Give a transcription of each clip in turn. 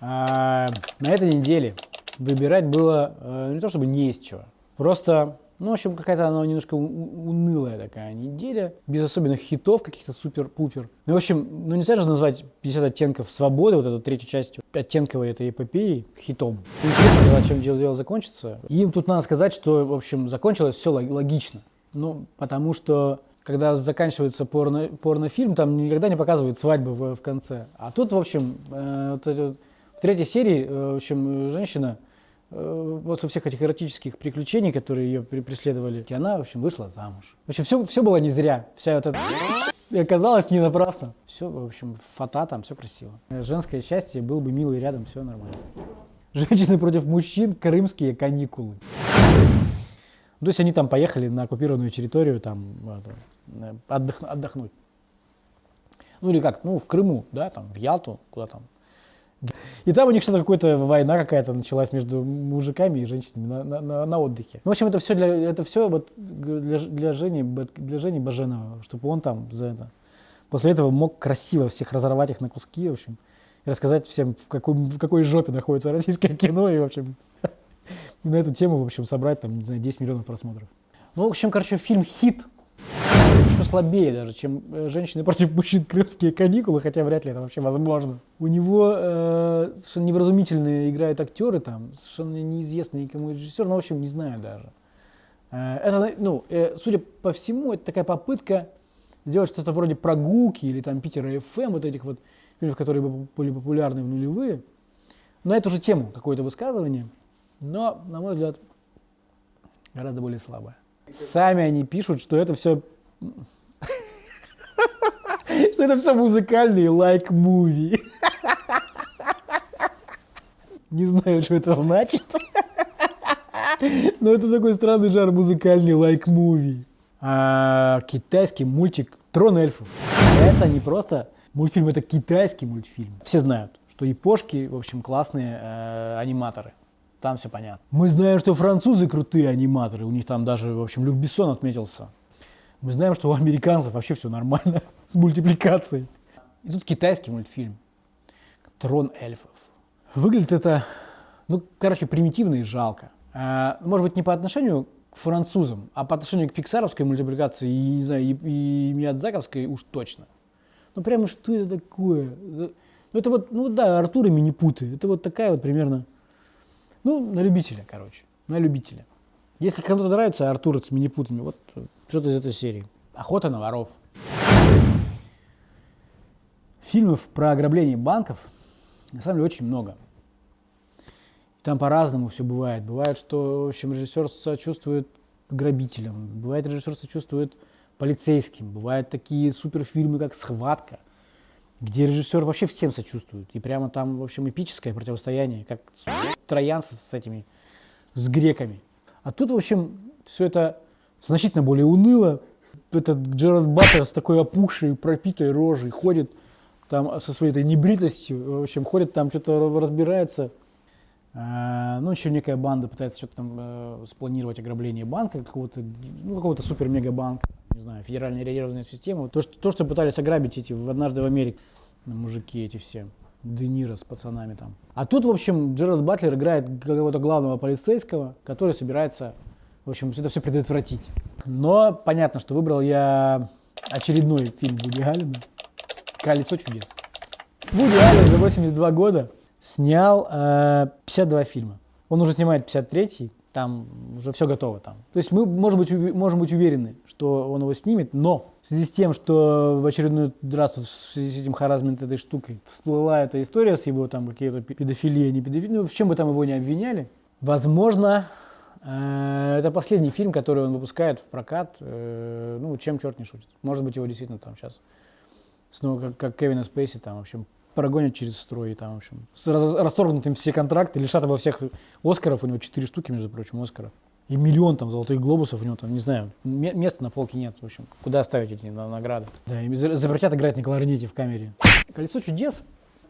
А, на этой неделе выбирать было э, не то чтобы не из чего, просто ну, в общем, какая-то она немножко унылая такая неделя, без особенных хитов каких-то супер-пупер. Ну, в общем, ну нельзя же назвать 50 оттенков свободы, вот эту третью часть оттенковой этой эпопеи, хитом. Интересно, чем дело, дело закончится. И им тут надо сказать, что, в общем, закончилось все логично. Ну, потому что когда заканчивается порно, порнофильм, там никогда не показывают свадьбы в, в конце. А тут, в общем, э, вот, вот, в третьей серии, э, в общем, женщина Э, после всех этих эротических приключений, которые ее преследовали, она, в общем, вышла замуж. В общем, все, все было не зря. Вся вот эта и оказалось не напрасно. Все, в общем, фата там, все красиво. Женское счастье, был бы милый рядом, все нормально. Женщины против мужчин, крымские каникулы. То есть они там поехали на оккупированную территорию там это, отдох, отдохнуть. Ну или как, ну в Крыму, да, там в Ялту, куда там, и там у них что-то какая-то война какая-то началась между мужиками и женщинами на, на, на, на отдыхе. В общем, это все для это все вот для, для Жени для Жени Баженова, чтобы он там за это после этого мог красиво всех разорвать их на куски, в общем, и рассказать всем в какой в какой жопе находится российское кино и в общем и на эту тему в общем собрать там не знаю 10 миллионов просмотров. Ну, в общем, короче, фильм хит еще слабее даже, чем э, «Женщины против мужчин. Крымские каникулы», хотя вряд ли это вообще возможно. У него э, совершенно невразумительные играют актеры там, совершенно неизвестный никому режиссер, ну, в общем, не знаю даже. Э, это, ну, э, судя по всему, это такая попытка сделать что-то вроде «Прогулки» или там «Питера FM», вот этих вот фильмов, которые были популярны в нулевые, на эту же тему какое-то высказывание, но, на мой взгляд, гораздо более слабое. Сами они пишут, что это все что это все музыкальные лайк-муви. Не знаю, что это значит. Но это такой странный жар музыкальный лайк-муви. А, китайский мультик «Трон эльфов». Это не просто мультфильм, это китайский мультфильм. Все знают, что япошки, в общем, классные э, аниматоры. Там все понятно. Мы знаем, что французы крутые аниматоры. У них там даже, в общем, Люк Бессон отметился. Мы знаем, что у американцев вообще все нормально с мультипликацией. И тут китайский мультфильм «Трон эльфов». Выглядит это, ну, короче, примитивно и жалко. А, может быть, не по отношению к французам, а по отношению к пиксаровской мультипликации и, не знаю, и, и Миядзаковской уж точно. Ну, прямо что это такое? Ну, это вот, ну да, Артур и Минипуты. Это вот такая вот примерно, ну, на любителя, короче, на любителя. Если кому-то нравится Артур с Минипутами, вот что-то из этой серии. Охота на воров. Фильмов про ограбление банков на самом деле очень много. Там по-разному все бывает. Бывает, что в общем, режиссер сочувствует грабителям, бывает режиссер сочувствует полицейским, бывают такие суперфильмы, как «Схватка», где режиссер вообще всем сочувствует. И прямо там, в общем, эпическое противостояние, как троянцы с этими, с греками. А тут, в общем, все это значительно более уныло. Этот Джерард Баттер с такой опухшей, пропитой рожей ходит там со своей этой небритостью, в общем, ходит там, что-то разбирается. А, ну, еще некая банда пытается что-то там э, спланировать ограбление банка, какого-то, ну, какого-то супер-мега-банка, не знаю, федеральная реагированная система. То что, то, что пытались ограбить эти в «Однажды в Америке», мужики эти все. Де Ниро с пацанами там. А тут, в общем, Джерард Батлер играет какого-то главного полицейского, который собирается в общем, это все предотвратить. Но понятно, что выбрал я очередной фильм Вуди Аллена «Колесо чудес». Вуди Аллен за 82 года снял э, 52 фильма. Он уже снимает 53-й, там уже все готово там. То есть мы, может быть, можем быть уверены, что он его снимет, но в связи с тем, что в очередной раз в связи с этим харазмент этой штукой всплыла эта история с его там какие-то педофилия, не педофилия, ну, в чем бы там его не обвиняли, возможно, Э, это последний фильм, который он выпускает в прокат. Э, ну, чем черт не шутит. Может быть, его действительно там сейчас снова, как, как Кевина Спейси, там, в общем, прогонят через строй, там, в общем, с расторгнутым все контракты, лишат его всех Оскаров, у него четыре штуки, между прочим, Оскаров. И миллион там золотых глобусов у него там, не знаю, места на полке нет, в общем, куда ставить эти награды. Да, и запретят играть на кларнете в камере. «Колесо чудес»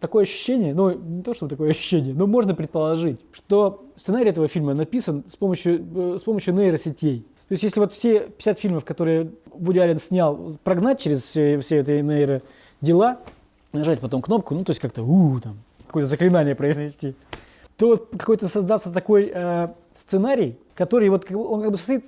такое ощущение, ну не то, что такое ощущение, но можно предположить, что сценарий этого фильма написан с помощью, э, с помощью нейросетей. То есть если вот все 50 фильмов, которые Вуди Аллен снял, прогнать через все, все эти нейродела, нажать потом кнопку, ну то есть как-то у там, какое-то заклинание произнести, то какой-то создаться такой э, сценарий, который вот он как бы состоит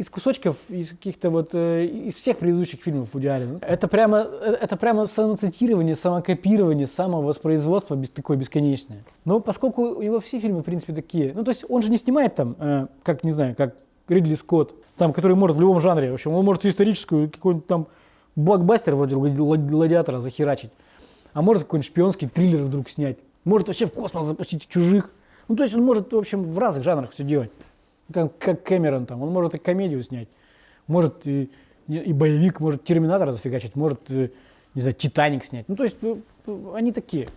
из кусочков, из каких-то вот, э, из всех предыдущих фильмов Вуди Аллена. Это прямо, э, это прямо самоцитирование, самокопирование, самовоспроизводство без, такое бесконечное. Но поскольку у него все фильмы, в принципе, такие, ну, то есть он же не снимает там, э, как, не знаю, как Ридли Скотт, там, который может в любом жанре, в общем, он может историческую, какой-нибудь там блокбастер вроде «Гладиатора» захерачить, а может какой-нибудь шпионский триллер вдруг снять, может вообще в космос запустить чужих. Ну, то есть он может, в общем, в разных жанрах все делать как, как Кэмерон там, он может и комедию снять, может и, и боевик, может Терминатора зафигачить, может, э, не знаю, Титаник снять. Ну, то есть э, они такие.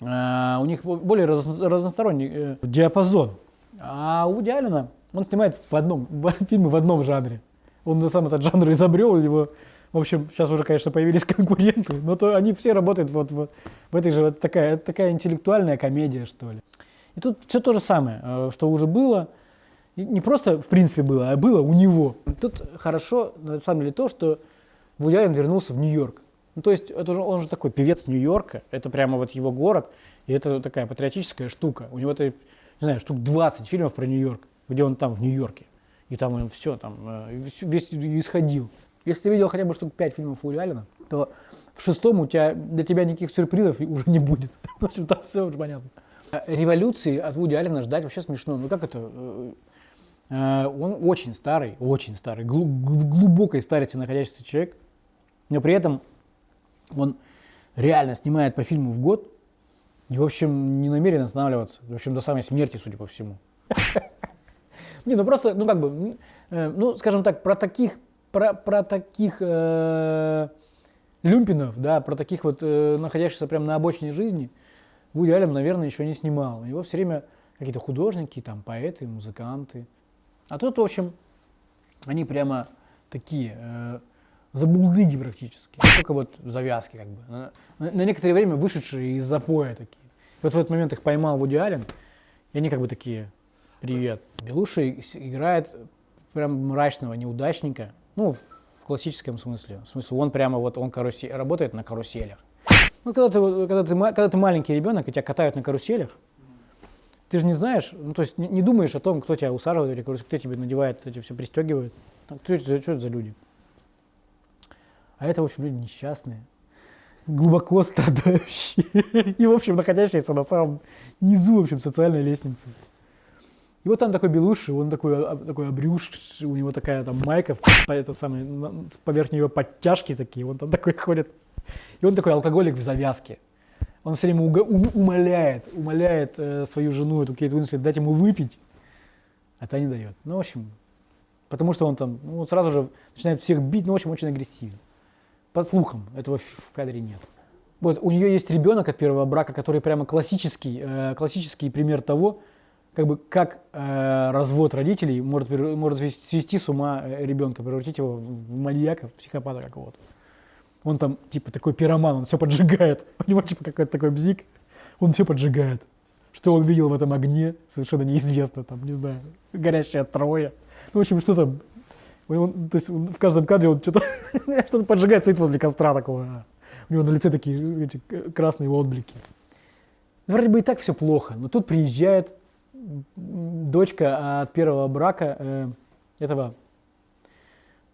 А, у них более раз, разносторонний э, диапазон. А у Вуди Аллена, он снимает в одном, в, фильмы в одном жанре. Он сам этот жанр изобрел, его, в общем, сейчас уже, конечно, появились конкуренты, но то они все работают вот, вот в этой же, вот такая, такая интеллектуальная комедия, что ли. И тут все то же самое, э, что уже было – не просто в принципе было, а было у него. Тут хорошо, на самом деле, то, что Аллен вернулся в Нью-Йорк. Ну, то есть это же, он же такой певец Нью-Йорка, это прямо вот его город, и это такая патриотическая штука. У него это, не знаю, штук 20 фильмов про Нью-Йорк, где он там в Нью-Йорке. И там он все там, э, весь исходил. Если ты видел хотя бы штук 5 фильмов Вуди Аллена, то в шестом у тебя, для тебя никаких сюрпризов уже не будет. В общем, там все уже понятно. Революции от Вуди Аллена ждать вообще смешно. Ну как это? Э, Э, он очень старый, очень старый, в глубокой старости находящийся человек, но при этом он реально снимает по фильму в год и, в общем, не намерен останавливаться. В общем, до самой смерти, судя по всему. Не, ну просто, ну как бы, э, ну, скажем так, про таких, про, про таких э, люмпинов, да, про таких вот э, находящихся прямо на обочине жизни, Вуди Аллен, наверное, еще не снимал. Его все время какие-то художники, там, поэты, музыканты, а тут, в общем, они прямо такие, э, забулдыги практически. Только вот завязки как бы. На, на некоторое время вышедшие из запоя такие. И вот в этот момент их поймал Вуди Аллен, и они как бы такие, привет. Белуша играет прям мрачного неудачника, ну, в, классическом смысле. В смысле, он прямо вот, он карусель, работает на каруселях. Ну, когда ты, когда, ты, когда ты маленький ребенок, и тебя катают на каруселях, ты же не знаешь, ну, то есть не, не думаешь о том, кто тебя усаживает или кто тебе надевает, эти все пристегивает. Там, кто, это, что это за люди? А это, в общем, люди несчастные, глубоко страдающие и, в общем, находящиеся на самом низу, в общем, социальной лестницы. И вот там такой белуши, он такой, а, такой обрюш, у него такая там майка, это самое, поверх нее подтяжки такие, он там такой ходит. И он такой алкоголик в завязке он все время умоляет, умоляет э, свою жену, эту Кейт Уинслет, дать ему выпить, а та не дает. Ну, в общем, потому что он там ну, сразу же начинает всех бить, ну, в общем, очень агрессивен. Под слухом, этого в кадре нет. Вот, у нее есть ребенок от первого брака, который прямо классический, э, классический пример того, как бы как э, развод родителей может, может свести с ума э, ребенка, превратить его в маньяка, в психопата какого-то. Он там, типа, такой пироман, он все поджигает. У него, типа, какой-то такой бзик, он все поджигает. Что он видел в этом огне, совершенно неизвестно, там, не знаю, горящая троя. Ну, в общем, что там, он, то есть он, в каждом кадре он что-то что поджигает, стоит возле костра такого. У него на лице такие эти, красные отблики. Вроде бы и так все плохо, но тут приезжает дочка от первого брака э, этого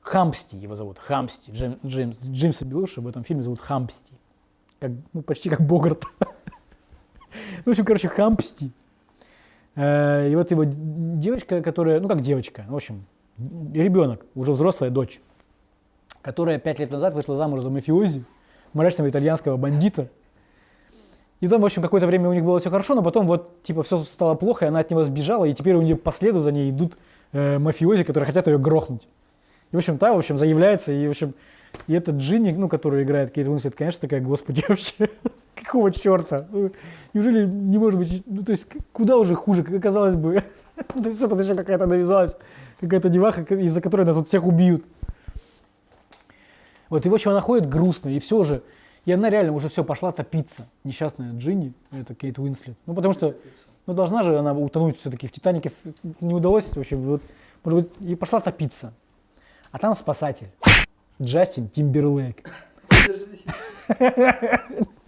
Хампсти его зовут, Хампсти, Джейм, Джеймс, Джеймса Белуша в этом фильме зовут Хампсти, как, ну, почти как Богарт. В общем, короче, Хампсти. Э, и вот его девочка, которая, ну как девочка, в общем, ребенок, уже взрослая дочь, которая пять лет назад вышла замуж за мафиози, мрачного итальянского бандита. И там, в общем, какое-то время у них было все хорошо, но потом вот, типа, все стало плохо, и она от него сбежала, и теперь у нее по следу за ней идут э, мафиози, которые хотят ее грохнуть. И, в общем, та, в общем, заявляется, и, в общем, и этот Джинни, ну, который играет Кейт Уинслет, конечно, такая, господи, вообще, какого черта? Ну, неужели не может быть, ну, то есть, куда уже хуже, как казалось бы. то есть, это еще какая-то навязалась, какая-то деваха, из-за которой нас тут всех убьют. Вот, и, в общем, она ходит грустно, и все же, и она реально уже все пошла топиться, несчастная Джинни, это Кейт Уинслет. Ну, потому что, ну, должна же она утонуть все-таки в Титанике, не удалось, в общем, вот, может быть, и пошла топиться. А там спасатель. Джастин Тимберлейк.